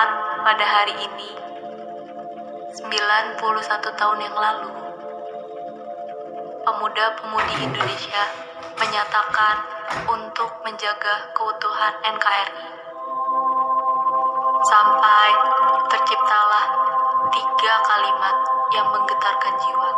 tepat pada hari ini 91 tahun yang lalu pemuda-pemudi Indonesia menyatakan untuk menjaga keutuhan NKRI sampai terciptalah tiga kalimat yang menggetarkan jiwa.